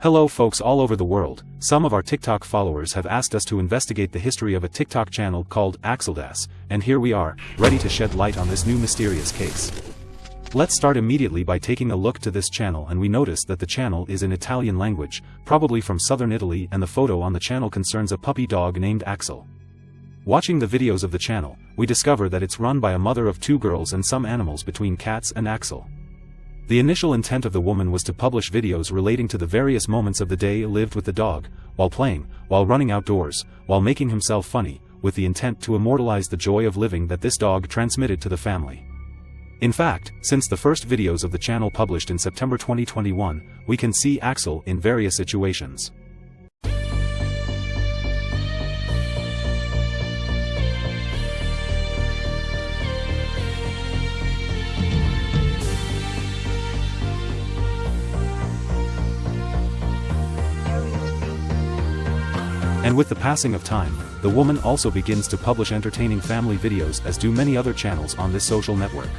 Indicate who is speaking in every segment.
Speaker 1: Hello folks all over the world, some of our TikTok followers have asked us to investigate the history of a TikTok channel called Axeldas, and here we are, ready to shed light on this new mysterious case. Let's start immediately by taking a look to this channel and we notice that the channel is in Italian language, probably from southern Italy and the photo on the channel concerns a puppy dog named Axel. Watching the videos of the channel, we discover that it's run by a mother of two girls and some animals between cats and Axel. The initial intent of the woman was to publish videos relating to the various moments of the day lived with the dog, while playing, while running outdoors, while making himself funny, with the intent to immortalize the joy of living that this dog transmitted to the family. In fact, since the first videos of the channel published in September 2021, we can see Axel in various situations. And with the passing of time, the woman also begins to publish entertaining family videos as do many other channels on this social network.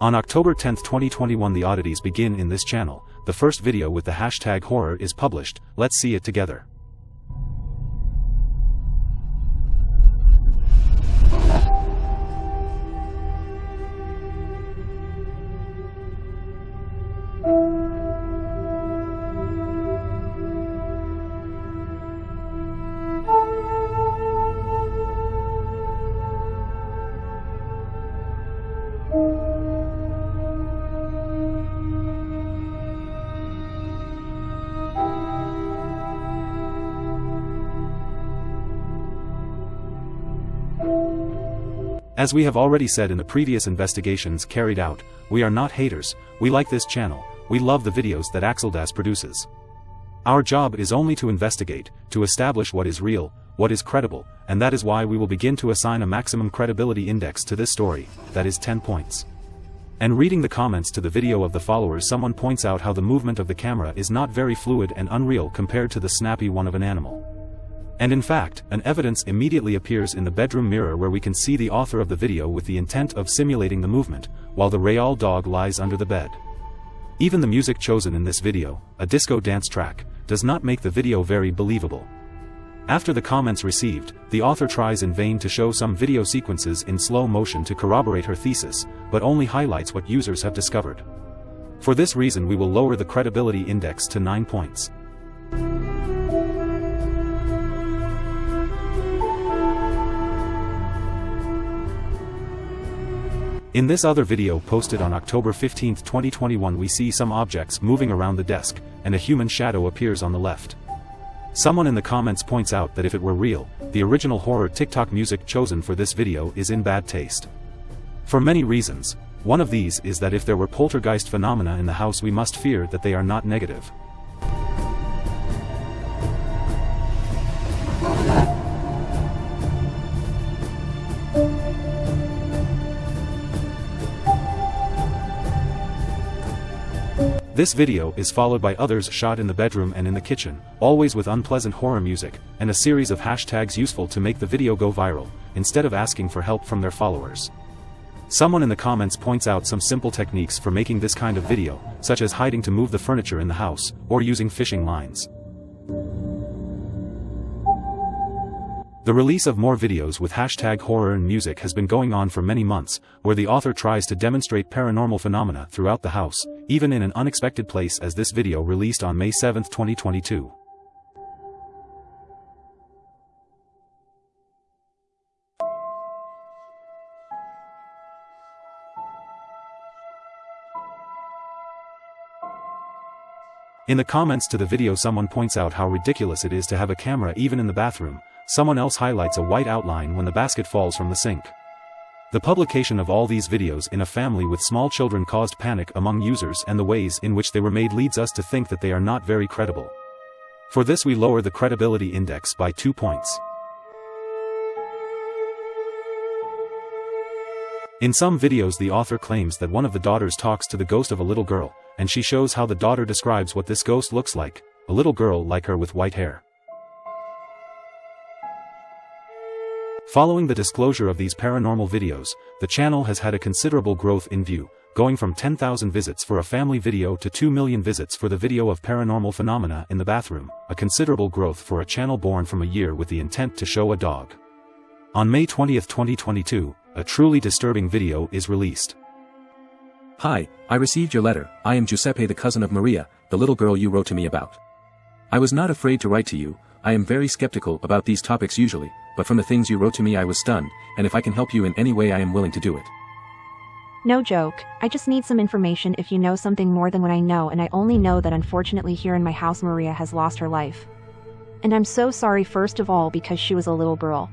Speaker 1: On October 10, 2021 the oddities begin in this channel, the first video with the hashtag horror is published, let's see it together. As we have already said in the previous investigations carried out, we are not haters, we like this channel, we love the videos that Axeldas produces. Our job is only to investigate, to establish what is real, what is credible, and that is why we will begin to assign a maximum credibility index to this story, that is 10 points. And reading the comments to the video of the followers someone points out how the movement of the camera is not very fluid and unreal compared to the snappy one of an animal. And in fact, an evidence immediately appears in the bedroom mirror where we can see the author of the video with the intent of simulating the movement, while the Real dog lies under the bed. Even the music chosen in this video, a disco dance track, does not make the video very believable. After the comments received, the author tries in vain to show some video sequences in slow motion to corroborate her thesis, but only highlights what users have discovered. For this reason we will lower the credibility index to 9 points. In this other video posted on October 15, 2021 we see some objects moving around the desk, and a human shadow appears on the left. Someone in the comments points out that if it were real, the original horror TikTok music chosen for this video is in bad taste. For many reasons, one of these is that if there were poltergeist phenomena in the house we must fear that they are not negative. This video is followed by others shot in the bedroom and in the kitchen, always with unpleasant horror music, and a series of hashtags useful to make the video go viral, instead of asking for help from their followers. Someone in the comments points out some simple techniques for making this kind of video, such as hiding to move the furniture in the house, or using fishing lines. The release of more videos with hashtag horror and music has been going on for many months, where the author tries to demonstrate paranormal phenomena throughout the house, even in an unexpected place as this video released on May 7, 2022. In the comments to the video someone points out how ridiculous it is to have a camera even in the bathroom, someone else highlights a white outline when the basket falls from the sink. The publication of all these videos in a family with small children caused panic among users and the ways in which they were made leads us to think that they are not very credible. For this we lower the credibility index by 2 points. In some videos the author claims that one of the daughters talks to the ghost of a little girl, and she shows how the daughter describes what this ghost looks like, a little girl like her with white hair. Following the disclosure of these paranormal videos, the channel has had a considerable growth in view, going from 10,000 visits for a family video to 2 million visits for the video of paranormal phenomena in the bathroom, a considerable growth for a channel born from a year with the intent to show a dog. On May 20, 2022, a truly disturbing video is released.
Speaker 2: Hi, I received your letter, I am Giuseppe the cousin of Maria, the little girl you wrote to me about. I was not afraid to write to you, I am very skeptical about these topics usually, but from the things you wrote to me I was stunned, and if I can help you in any way I am willing to do it.
Speaker 3: No joke, I just need some information if you know something more than what I know and I only know that unfortunately here in my house Maria has lost her life. And I'm so sorry first of all because she was a little girl.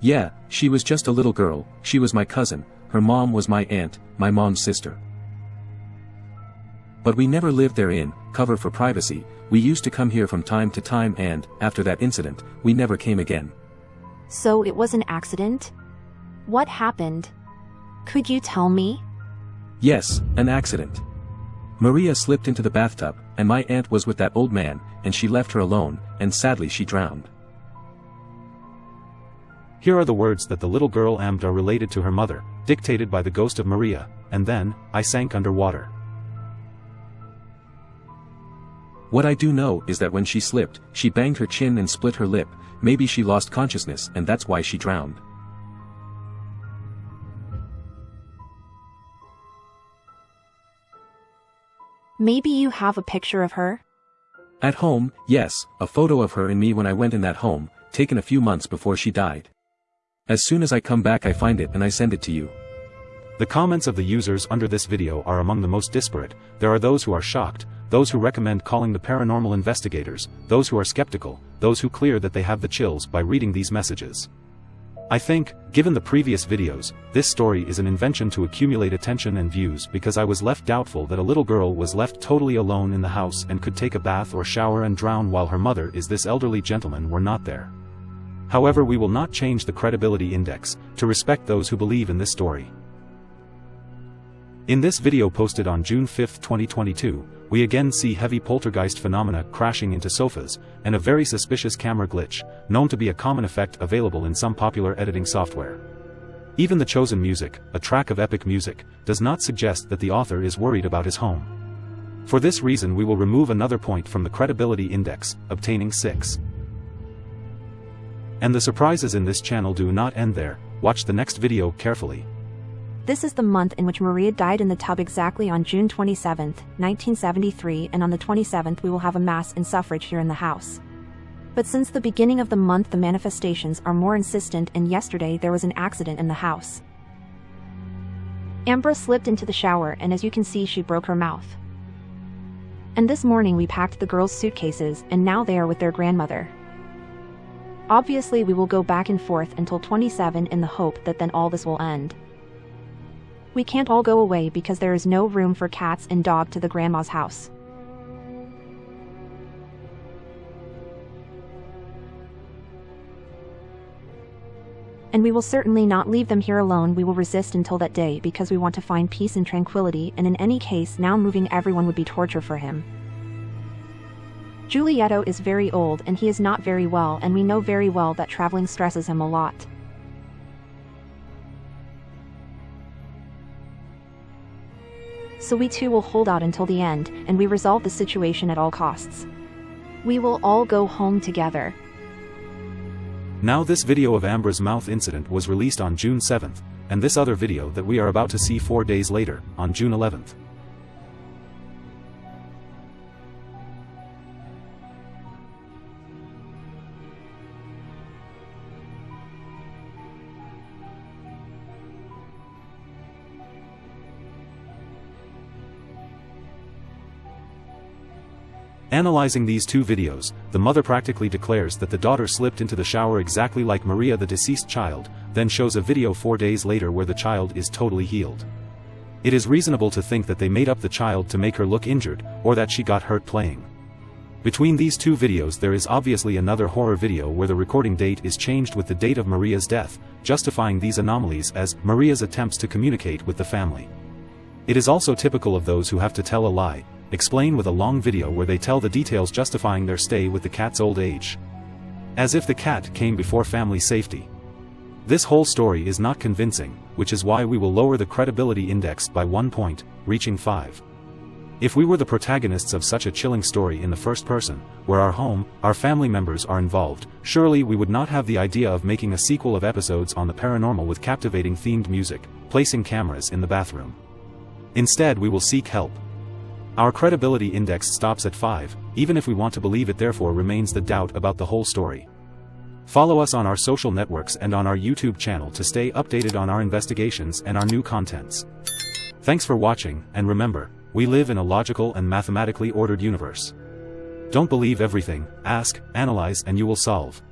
Speaker 2: Yeah, she was just a little girl, she was my cousin, her mom was my aunt, my mom's sister. But we never lived there in, cover for privacy, we used to come here from time to time and, after that incident, we never came again.
Speaker 3: So it was an accident? What happened? Could you tell me?
Speaker 2: Yes, an accident. Maria slipped into the bathtub, and my aunt was with that old man, and she left her alone, and sadly she drowned.
Speaker 1: Here are the words that the little girl Ambra related to her mother, dictated by the ghost of Maria, and then, I sank under water.
Speaker 2: What I do know is that when she slipped, she banged her chin and split her lip, maybe she lost consciousness and that's why she drowned.
Speaker 3: Maybe you have a picture of her?
Speaker 2: At home, yes, a photo of her and me when I went in that home, taken a few months before she died. As soon as I come back I find it and I send it to you.
Speaker 1: The comments of the users under this video are among the most disparate, there are those who are shocked, those who recommend calling the paranormal investigators, those who are skeptical, those who clear that they have the chills by reading these messages. I think, given the previous videos, this story is an invention to accumulate attention and views because I was left doubtful that a little girl was left totally alone in the house and could take a bath or shower and drown while her mother is this elderly gentleman were not there. However we will not change the credibility index, to respect those who believe in this story. In this video posted on June 5, 2022, we again see heavy poltergeist phenomena crashing into sofas, and a very suspicious camera glitch, known to be a common effect available in some popular editing software. Even the chosen music, a track of epic music, does not suggest that the author is worried about his home. For this reason we will remove another point from the credibility index, obtaining 6. And the surprises in this channel do not end there, watch the next video carefully.
Speaker 3: This is the month in which Maria died in the tub exactly on June 27, 1973 and on the 27th we will have a mass in suffrage here in the house. But since the beginning of the month the manifestations are more insistent and yesterday there was an accident in the house. Ambra slipped into the shower and as you can see she broke her mouth. And this morning we packed the girls' suitcases and now they are with their grandmother. Obviously we will go back and forth until 27 in the hope that then all this will end. We can't all go away because there is no room for cats and dog to the grandma's house. And we will certainly not leave them here alone we will resist until that day because we want to find peace and tranquility and in any case now moving everyone would be torture for him. Giulietto is very old and he is not very well and we know very well that traveling stresses him a lot. So we too will hold out until the end, and we resolve the situation at all costs. We will all go home together.
Speaker 1: Now this video of Ambra's mouth incident was released on June 7th, and this other video that we are about to see four days later, on June 11th. Analyzing these two videos, the mother practically declares that the daughter slipped into the shower exactly like Maria the deceased child, then shows a video four days later where the child is totally healed. It is reasonable to think that they made up the child to make her look injured, or that she got hurt playing. Between these two videos there is obviously another horror video where the recording date is changed with the date of Maria's death, justifying these anomalies as Maria's attempts to communicate with the family. It is also typical of those who have to tell a lie, explain with a long video where they tell the details justifying their stay with the cat's old age. As if the cat came before family safety. This whole story is not convincing, which is why we will lower the credibility index by one point, reaching 5. If we were the protagonists of such a chilling story in the first person, where our home, our family members are involved, surely we would not have the idea of making a sequel of episodes on the paranormal with captivating themed music, placing cameras in the bathroom. Instead we will seek help. Our credibility index stops at 5, even if we want to believe it therefore remains the doubt about the whole story. Follow us on our social networks and on our YouTube channel to stay updated on our investigations and our new contents. Thanks for watching, and remember, we live in a logical and mathematically ordered universe. Don't believe everything, ask, analyze and you will solve.